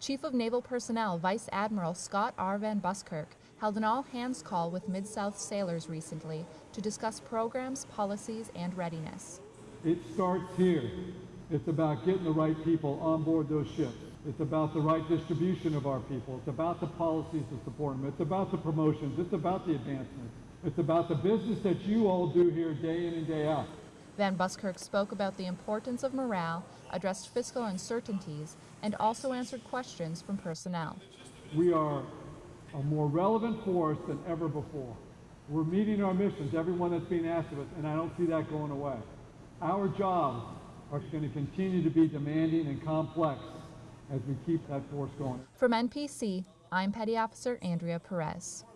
Chief of Naval Personnel Vice Admiral Scott R. Van Buskirk held an all hands call with Mid South sailors recently to discuss programs, policies, and readiness. It starts here. It's about getting the right people on board those ships. It's about the right distribution of our people. It's about the policies that support them. It's about the promotions. It's about the advancements. It's about the business that you all do here day in and day out. Van Buskirk spoke about the importance of morale, addressed fiscal uncertainties, and also answered questions from personnel. We are a more relevant force than ever before. We're meeting our missions, everyone that's being asked of us, and I don't see that going away. Our jobs are going to continue to be demanding and complex as we keep that force going. From NPC, I'm Petty Officer Andrea Perez.